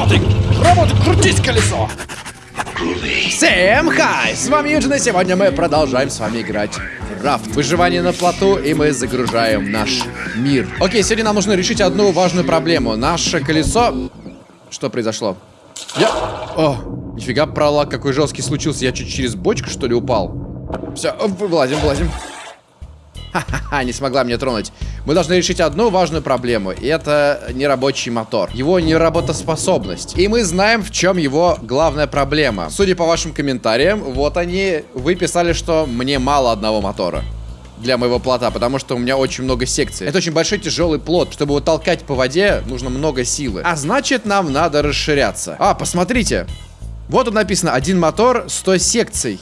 Работай! Работай! Крутись, колесо! Всем хай! С вами Юджин, и сегодня мы продолжаем с вами играть в рафт. Выживание на плоту, и мы загружаем наш мир. Окей, сегодня нам нужно решить одну важную проблему. Наше колесо... Что произошло? Я... О, нифига пролаг какой жесткий случился. Я чуть через бочку, что ли, упал? Все, вылазим, вылазим. Ха-ха-ха, не смогла меня тронуть. Мы должны решить одну важную проблему, и это нерабочий мотор. Его неработоспособность. И мы знаем, в чем его главная проблема. Судя по вашим комментариям, вот они, вы писали, что мне мало одного мотора для моего плота, потому что у меня очень много секций. Это очень большой тяжелый плот. Чтобы его толкать по воде, нужно много силы. А значит, нам надо расширяться. А, посмотрите. Вот тут написано, один мотор, 100 секций.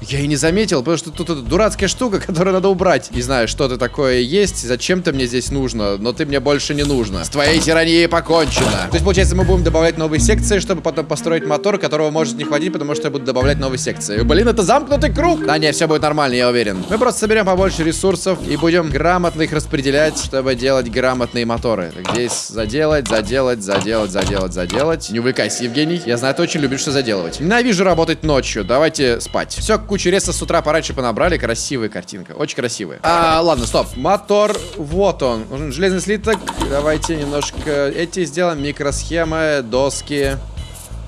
Я и не заметил, потому что тут эта дурацкая штука, которую надо убрать. Не знаю, что это такое есть, зачем ты мне здесь нужно, но ты мне больше не нужно. С твоей тиранией покончено. То есть, получается, мы будем добавлять новые секции, чтобы потом построить мотор, которого может не хватить, потому что я буду добавлять новые секции. Блин, это замкнутый круг! Да не, все будет нормально, я уверен. Мы просто соберем побольше ресурсов и будем грамотно их распределять, чтобы делать грамотные моторы. Так, здесь заделать, заделать, заделать, заделать, заделать. Не увлекайся, Евгений. Я знаю, ты очень любишь что заделывать. Ненавижу работать ночью. Давайте спать. Все, кучу реса с утра пораньше понабрали. Красивая картинка. Очень красивая. А, ладно, стоп. Мотор. Вот он. Нужен железный слиток. Давайте немножко эти сделаем. Микросхемы, доски.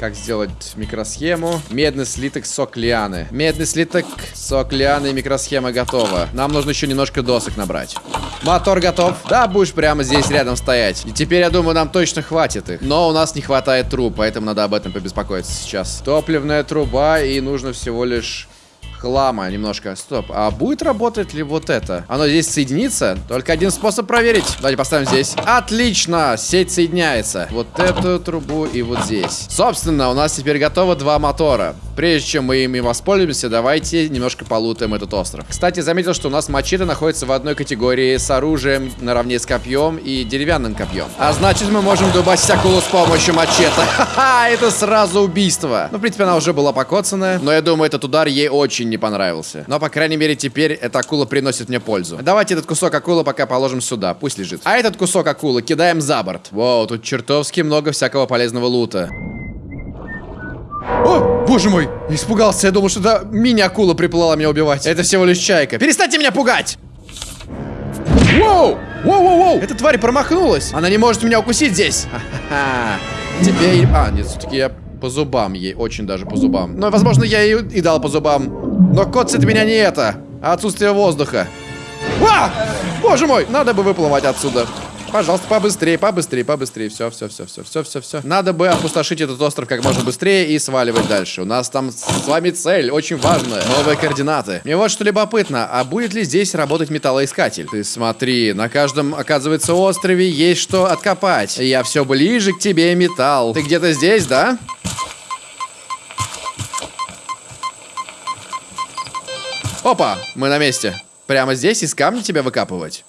Как сделать микросхему? Медный слиток, сок лианы. Медный слиток, сок лианы микросхема готова. Нам нужно еще немножко досок набрать. Мотор готов. Да, будешь прямо здесь рядом стоять. И теперь, я думаю, нам точно хватит их. Но у нас не хватает труб, поэтому надо об этом побеспокоиться сейчас. Топливная труба, и нужно всего лишь хлама немножко. Стоп, а будет работать ли вот это? Оно здесь соединится? Только один способ проверить. Давайте поставим здесь. Отлично, сеть соединяется. Вот эту трубу и вот здесь. Собственно, у нас теперь готово два мотора. Прежде чем мы ими воспользуемся, давайте немножко полутаем этот остров. Кстати, заметил, что у нас мачете находится в одной категории с оружием наравне с копьем и деревянным копьем. А значит, мы можем дубасить акулу с помощью мачете. Ха-ха, это сразу убийство. Ну, в принципе, она уже была покоцанная, но я думаю, этот удар ей очень не понравился. Но, по крайней мере, теперь эта акула приносит мне пользу. Давайте этот кусок акулы пока положим сюда, пусть лежит. А этот кусок акулы кидаем за борт. Воу, тут чертовски много всякого полезного лута. О, боже мой, испугался, я думал, что это мини-акула приплыла меня убивать. Это всего лишь чайка. Перестаньте меня пугать! Воу! Воу-воу-воу! Эта тварь промахнулась. Она не может меня укусить здесь. Ха-ха-ха. Теперь... А, нет, все-таки я по зубам ей, очень даже по зубам. Но, возможно, я ей и дал по зубам. Но коцит меня не это, а отсутствие воздуха. А! Боже мой, надо бы выплывать отсюда. Пожалуйста, побыстрее, побыстрее, побыстрее. Все, все, все, все, все, все, все. Надо бы опустошить этот остров как можно быстрее и сваливать дальше. У нас там с вами цель, очень важная. Новые координаты. Мне вот что любопытно, а будет ли здесь работать металлоискатель? Ты смотри, на каждом, оказывается, острове есть что откопать. Я все ближе к тебе, металл. Ты где-то здесь, да? Опа, мы на месте. Прямо здесь из камня тебя выкапывать?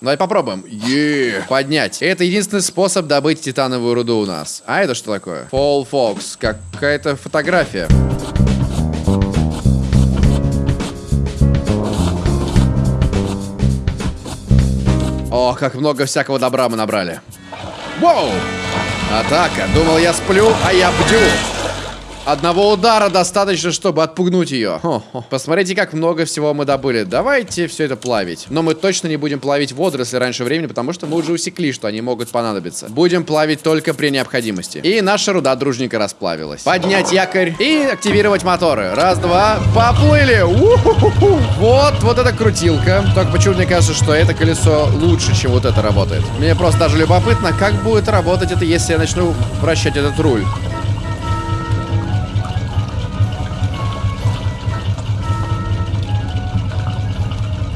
Давай попробуем. Е, поднять. Это единственный способ добыть титановую руду у нас. А это что такое? Fall Fox. Какая-то фотография. О, как много всякого добра мы набрали. Воу! Атака. Думал, я сплю, а я бдю. Одного удара достаточно, чтобы отпугнуть ее. Хо -хо. Посмотрите, как много всего мы добыли. Давайте все это плавить. Но мы точно не будем плавить водоросли раньше времени, потому что мы уже усекли, что они могут понадобиться. Будем плавить только при необходимости. И наша руда дружненько расплавилась. Поднять якорь и активировать моторы. Раз, два, поплыли. Вот, вот эта крутилка. Только почему мне кажется, что это колесо лучше, чем вот это работает. Мне просто даже любопытно, как будет работать это, если я начну вращать этот руль.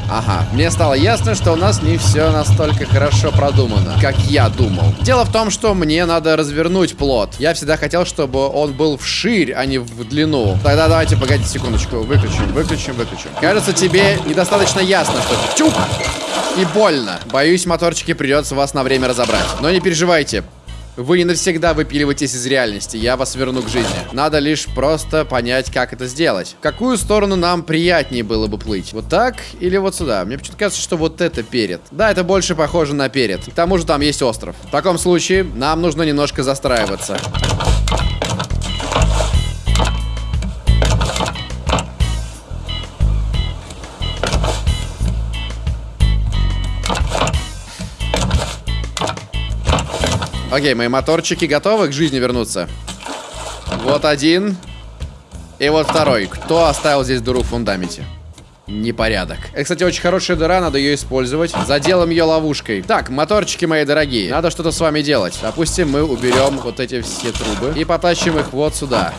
Ага, мне стало ясно, что у нас не все настолько хорошо продумано, как я думал. Дело в том, что мне надо развернуть плод. Я всегда хотел, чтобы он был вширь, а не в длину. Тогда давайте, погодите секундочку. Выключим, выключим, выключим. Кажется, тебе недостаточно ясно, что... Чук! И больно. Боюсь, моторчики придется вас на время разобрать. Но не переживайте. Вы не навсегда выпиливаетесь из реальности, я вас верну к жизни. Надо лишь просто понять, как это сделать. В какую сторону нам приятнее было бы плыть? Вот так или вот сюда? Мне почему-то кажется, что вот это перед. Да, это больше похоже на перед. К тому же там есть остров. В таком случае нам нужно немножко застраиваться. Окей, мои моторчики готовы к жизни вернуться. Вот один. И вот второй. Кто оставил здесь дыру в фундаменте? Непорядок. Это, кстати, очень хорошая дыра, надо ее использовать. Заделаем ее ловушкой. Так, моторчики мои дорогие, надо что-то с вами делать. Допустим, мы уберем вот эти все трубы и потащим их вот сюда.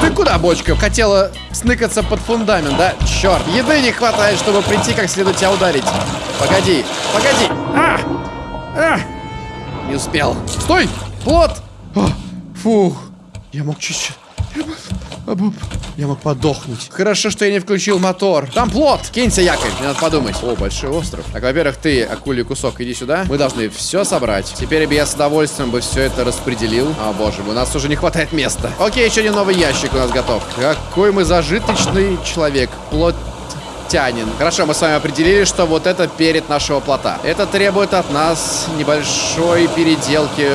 Ты куда, бочка? Хотела сныкаться под фундамент, да? Черт, еды не хватает, чтобы прийти как следует тебя ударить. Погоди, погоди. А! А! Не успел. Стой! Плот! А, фух. Я мог чуть-чуть... Я мог подохнуть. Хорошо, что я не включил мотор. Там плот! Кинься, якорь, мне надо подумать. О, большой остров. Так, во-первых, ты, акулий кусок, иди сюда. Мы должны все собрать. Теперь бы я с удовольствием бы все это распределил. О, боже мой, у нас уже не хватает места. Окей, еще один новый ящик у нас готов. Какой мы зажиточный человек. Плот тянин. Хорошо, мы с вами определили, что вот это перед нашего плота. Это требует от нас небольшой переделки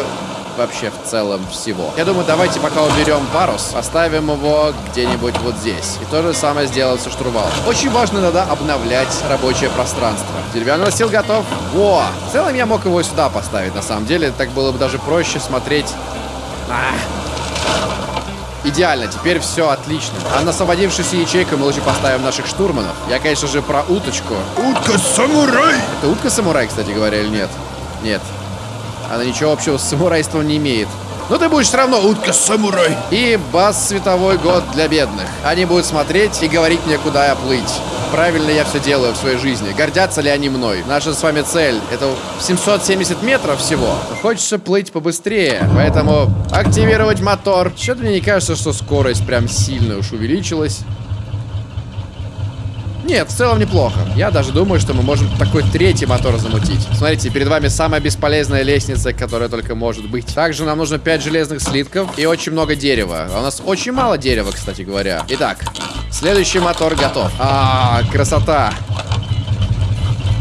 вообще в целом всего. Я думаю, давайте пока уберем парус, оставим его где-нибудь вот здесь. И то же самое сделаем со штурвалом. Очень важно иногда обновлять рабочее пространство. Деревянный настил готов. Во! В целом я мог его сюда поставить, на самом деле. Так было бы даже проще смотреть... А, Идеально, теперь все отлично. А на освободившуюся ячейку мы лучше поставим наших штурманов. Я, конечно же, про уточку. Утка-самурай! Это утка-самурай, кстати говоря, или нет? Нет. Она ничего общего с самурайством не имеет. Но ты будешь все равно утка-самурай. И бас световой год для бедных. Они будут смотреть и говорить мне, куда я плыть. Правильно я все делаю в своей жизни. Гордятся ли они мной? Наша с вами цель. Это 770 метров всего. Хочется плыть побыстрее. Поэтому активировать мотор. Что-то мне не кажется, что скорость прям сильно уж увеличилась. Нет, в целом неплохо. Я даже думаю, что мы можем такой третий мотор замутить. Смотрите, перед вами самая бесполезная лестница, которая только может быть. Также нам нужно 5 железных слитков и очень много дерева. А у нас очень мало дерева, кстати говоря. Итак, следующий мотор готов. А, красота.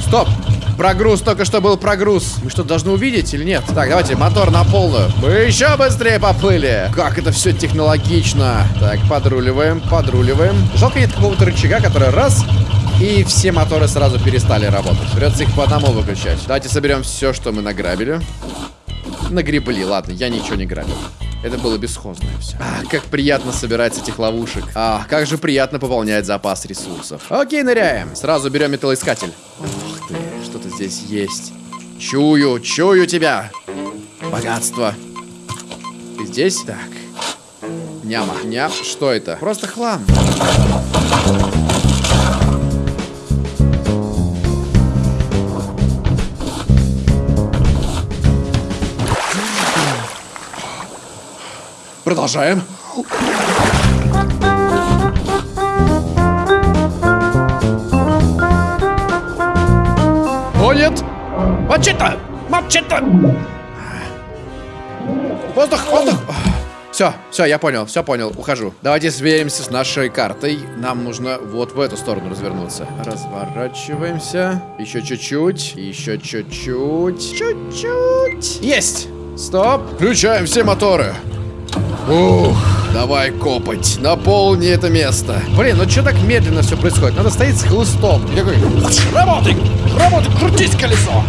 Стоп! Прогруз, только что был прогруз. Мы что, должны увидеть или нет? Так, давайте, мотор на полную. Мы еще быстрее поплыли. Как это все технологично. Так, подруливаем, подруливаем. Жалко нет какого-то рычага, который раз и все моторы сразу перестали работать. Придется их по одному выключать. Давайте соберем все, что мы награбили. Нагребли, ладно, я ничего не грабил. Это было бесхозное все. А, как приятно собирать этих ловушек. А, как же приятно пополнять запас ресурсов. Окей, ныряем. Сразу берем металлоискатель. Здесь есть. Чую, чую тебя. Богатство. Ты здесь? Так. Няма. Ням. Что это? Просто хлам. Продолжаем. Мачете! Мачете! Воздух, воздух! Все, все, я понял, все понял, ухожу. Давайте сверимся с нашей картой. Нам нужно вот в эту сторону развернуться. Разворачиваемся. Еще чуть-чуть, еще чуть-чуть, чуть-чуть. Есть! Стоп! Включаем все моторы. Ух, давай копать. Наполни это место. Блин, ну что так медленно все происходит? Надо стоять с хлыстом. Я такой, Работай! Работай! Крутись, колесо!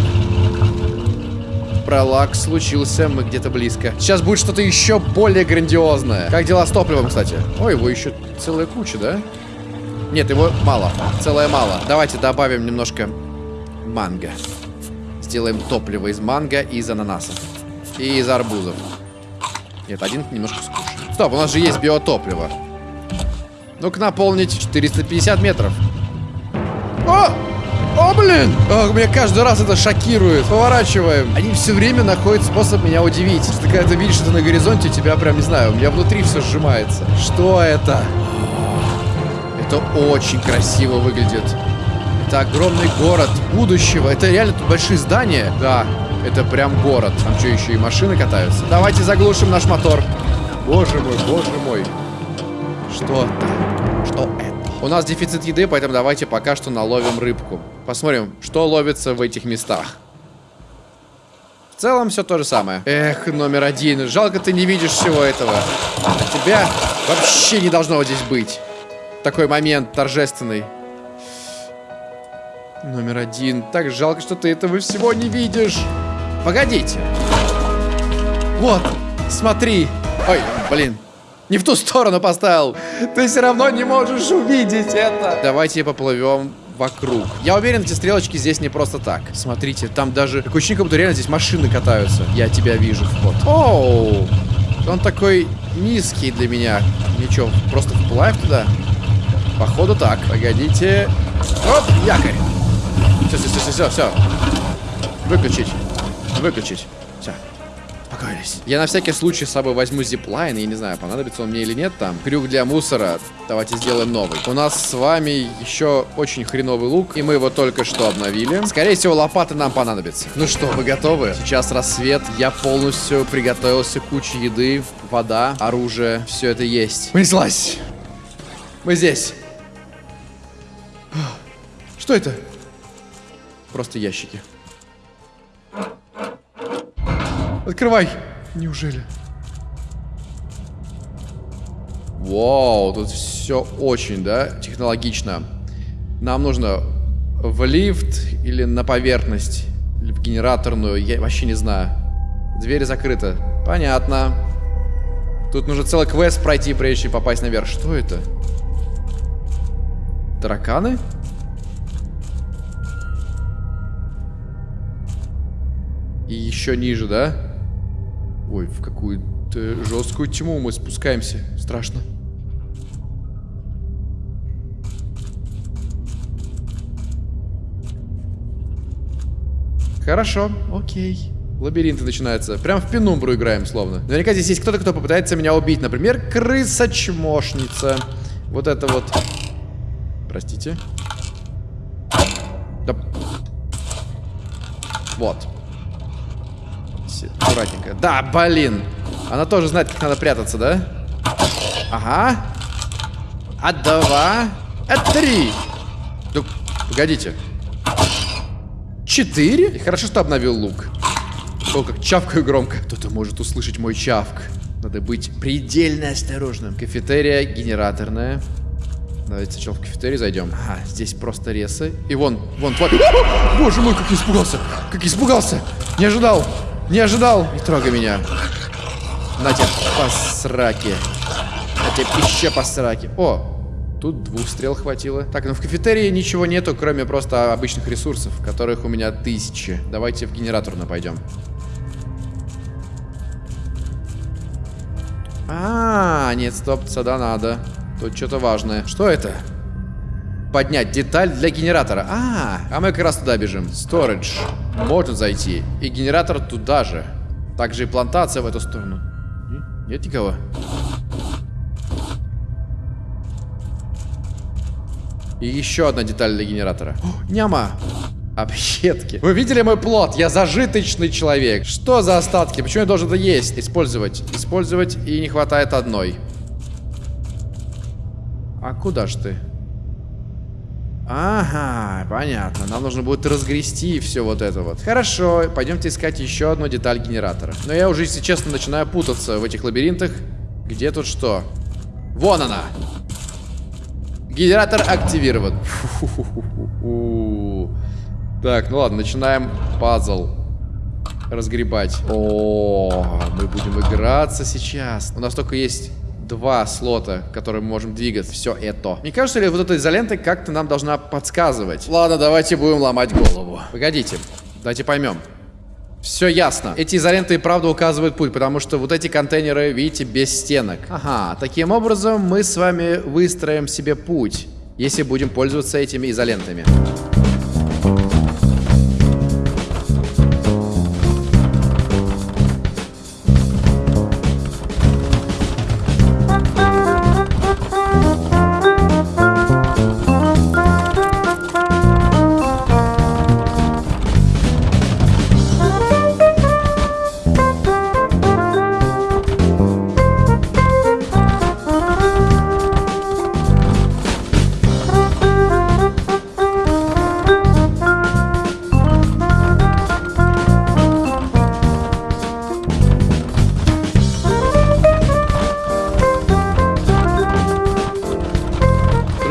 Пролаг случился, мы где-то близко. Сейчас будет что-то еще более грандиозное. Как дела с топливом, кстати? Ой, его еще целая куча, да? Нет, его мало. Целое мало. Давайте добавим немножко манго. Сделаем топливо из манго и из ананасов. И из арбузов. Нет, один немножко скучный. Стоп, у нас же есть биотопливо. Ну-ка наполнить 450 метров. О! О, блин! О, меня каждый раз это шокирует. Поворачиваем. Они все время находят способ меня удивить. Что когда ты видишь это на горизонте, у тебя прям, не знаю, у меня внутри все сжимается. Что это? Это очень красиво выглядит. Это огромный город будущего. Это реально тут большие здания. Да, Это прям город. Там что, еще и машины катаются? Давайте заглушим наш мотор. Боже мой, боже мой. Что это? Что это? У нас дефицит еды, поэтому давайте пока что наловим рыбку. Посмотрим, что ловится в этих местах. В целом все то же самое. Эх, номер один. Жалко, ты не видишь всего этого. А тебя вообще не должно здесь быть. Такой момент торжественный. Номер один. Так жалко, что ты этого всего не видишь. Погодите. Вот, смотри. Ой, блин. Не в ту сторону поставил. Ты все равно не можешь увидеть это. Давайте поплывем вокруг. Я уверен, эти стрелочки здесь не просто так. Смотрите, там даже... Такое ощущение, как будто реально здесь машины катаются. Я тебя вижу, вход. Оу! Он такой низкий для меня. Ничего, просто вплавь туда? Походу так. Погодите. Оп, якорь. Все, все, все, все, все. Выключить. Выключить. Успокоились. Я на всякий случай с собой возьму зиплайн. Я не знаю, понадобится он мне или нет там. Крюк для мусора. Давайте сделаем новый. У нас с вами еще очень хреновый лук. И мы его только что обновили. Скорее всего, лопаты нам понадобятся. Ну что, вы готовы? Сейчас рассвет. Я полностью приготовился. Куча еды, вода, оружие. Все это есть. Понеслась. Мы здесь. Что это? Просто ящики. Открывай. Неужели? Вау, тут все очень, да, технологично. Нам нужно в лифт или на поверхность, или в генераторную, я вообще не знаю. Дверь закрыта. Понятно. Тут нужно целый квест пройти, прежде чем попасть наверх. Что это? Тараканы? И еще ниже, да? Ой, в какую-то жесткую тьму мы спускаемся. Страшно. Хорошо, окей. Лабиринты начинаются. Прям в пенумбру играем, словно. Наверняка здесь есть кто-то, кто попытается меня убить. Например, крыса-чмошница. Вот это вот. Простите. Да. Вот. Аккуратненько. Да, блин. Она тоже знает, как надо прятаться, да? Ага. А два. А три. Да, погодите. Четыре? И хорошо, что обновил лук. О, как чавкаю громко. Кто-то может услышать мой чавк. Надо быть предельно осторожным. Кафетерия генераторная. Давайте сначала в кафетерий зайдем. Ага, здесь просто ресы. И вон, вон, тварь. Боже мой, как я испугался. Как я испугался. Не ожидал. Не ожидал. Не трогай меня. На тебе по сраке. На тебе еще по. О, Тут двух стрел хватило. Так, ну в кафетерии ничего нету, кроме просто обычных ресурсов, которых у меня тысячи. Давайте в генераторную пойдем. -а нет, стоп, сюда надо. Тут что-то важное. Что это? Поднять деталь для генератора. А, а мы как раз туда бежим. Storage. Можно зайти. И генератор туда же. Также и плантация в эту сторону. Нет никого? И еще одна деталь для генератора. О, няма! Объедки. Вы видели мой плод? Я зажиточный человек. Что за остатки? Почему я должен это есть? Использовать. Использовать и не хватает одной. А куда ж ты? Ага, понятно. Нам нужно будет разгрести все вот это вот. Хорошо, пойдемте искать еще одну деталь генератора. Но я уже, если честно, начинаю путаться в этих лабиринтах. Где тут что? Вон она! Генератор активирован. Так, ну ладно, начинаем пазл разгребать. О, мы будем играться сейчас. У нас только есть два слота, которые мы можем двигать. Все это. Мне кажется ли, вот эта изолента как-то нам должна подсказывать? Ладно, давайте будем ломать голову. Погодите, давайте поймем. Все ясно. Эти изоленты и правда указывают путь, потому что вот эти контейнеры, видите, без стенок. Ага, таким образом мы с вами выстроим себе путь, если будем пользоваться этими изолентами.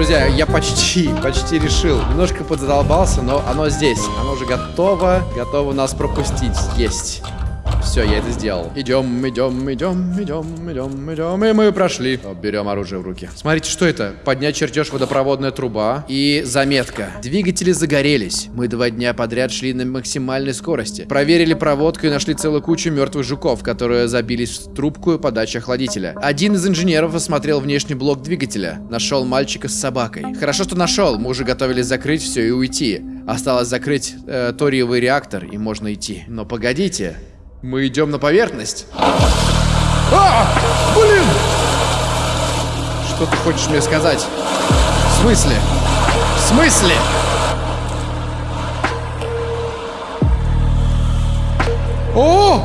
Друзья, я почти, почти решил. Немножко подзадолбался, но оно здесь. Оно уже готово. Готово нас пропустить. Есть. Все, я это сделал. Идем, идем, идем, идем, идем, идем. И мы прошли. Берем оружие в руки. Смотрите, что это? Поднять чертеж водопроводная труба. И заметка. Двигатели загорелись. Мы два дня подряд шли на максимальной скорости. Проверили проводку и нашли целую кучу мертвых жуков, которые забились в трубку и подачу охладителя. Один из инженеров осмотрел внешний блок двигателя. Нашел мальчика с собакой. Хорошо, что нашел. Мы уже готовились закрыть все и уйти. Осталось закрыть э, ториевый реактор, и можно идти. Но погодите. Мы идем на поверхность. А! Блин! Что ты хочешь мне сказать? В смысле? В смысле? О!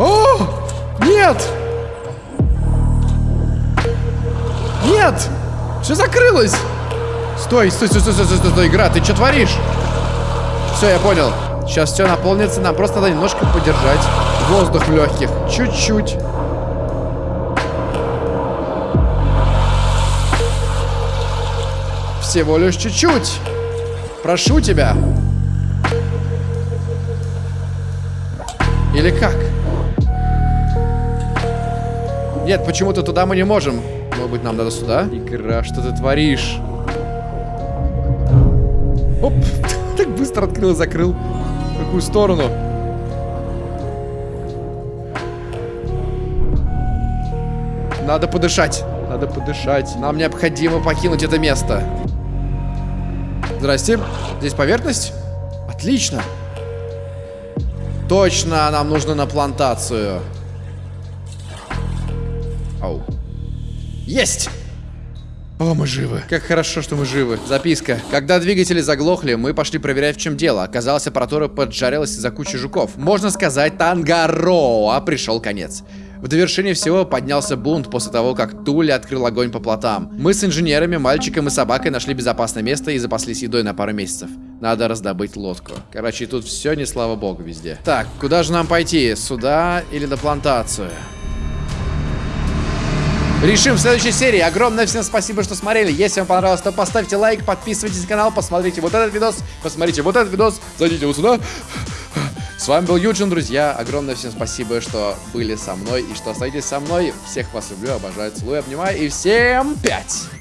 О! Нет! Нет! Все закрылось! Стой, стой, стой, стой, стой, стой, стой, игра, ты что творишь? Все, я понял. Сейчас все наполнится, нам просто надо немножко подержать воздух в легких. Чуть-чуть. Всего лишь чуть-чуть. Прошу тебя. Или как? Нет, почему-то туда мы не можем. Может быть, нам надо сюда? Игра, что ты творишь? Оп, так быстро открыл закрыл. Какую сторону? Надо подышать. Надо подышать. Нам необходимо покинуть это место. Здрасте. Здесь поверхность? Отлично. Точно, нам нужно на плантацию. Ау. Есть! О, мы живы. Как хорошо, что мы живы. Записка. Когда двигатели заглохли, мы пошли проверять, в чем дело. Оказалось, аппаратура поджарилась из-за кучи жуков. Можно сказать, Тангароа пришел конец. В довершение всего поднялся бунт после того, как Тули открыл огонь по плотам. Мы с инженерами, мальчиком и собакой нашли безопасное место и запаслись едой на пару месяцев. Надо раздобыть лодку. Короче, тут все не слава богу везде. Так, куда же нам пойти? Сюда или на плантацию? Решим в следующей серии. Огромное всем спасибо, что смотрели. Если вам понравилось, то поставьте лайк, подписывайтесь на канал, посмотрите вот этот видос, посмотрите вот этот видос, зайдите вот сюда. С вами был Юджин, друзья. Огромное всем спасибо, что были со мной и что остаетесь со мной. Всех вас люблю, обожаю, целую, обнимаю. И всем пять!